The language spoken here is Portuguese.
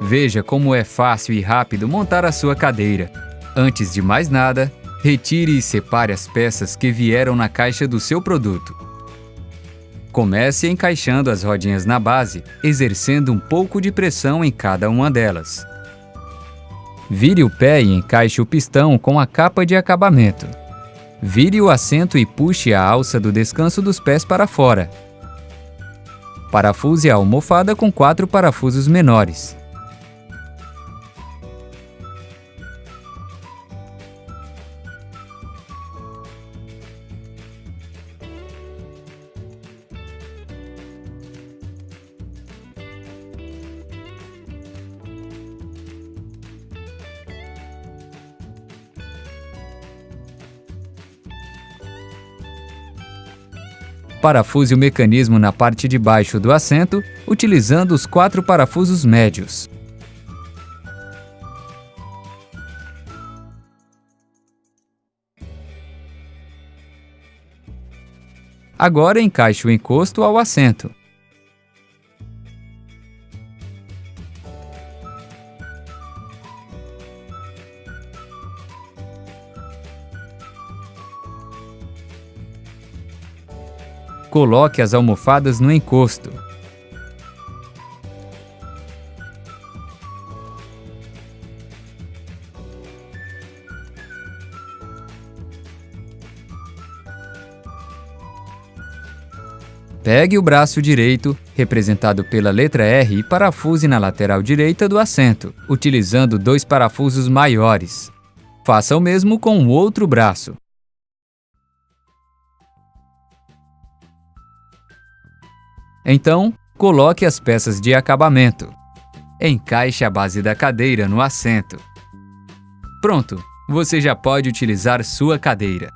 Veja como é fácil e rápido montar a sua cadeira. Antes de mais nada, retire e separe as peças que vieram na caixa do seu produto. Comece encaixando as rodinhas na base, exercendo um pouco de pressão em cada uma delas. Vire o pé e encaixe o pistão com a capa de acabamento. Vire o assento e puxe a alça do descanso dos pés para fora. Parafuse a almofada com quatro parafusos menores. Parafuse o mecanismo na parte de baixo do assento, utilizando os quatro parafusos médios. Agora encaixe o encosto ao assento. Coloque as almofadas no encosto. Pegue o braço direito, representado pela letra R, e parafuse na lateral direita do assento, utilizando dois parafusos maiores. Faça o mesmo com o outro braço. Então, coloque as peças de acabamento. Encaixe a base da cadeira no assento. Pronto, você já pode utilizar sua cadeira.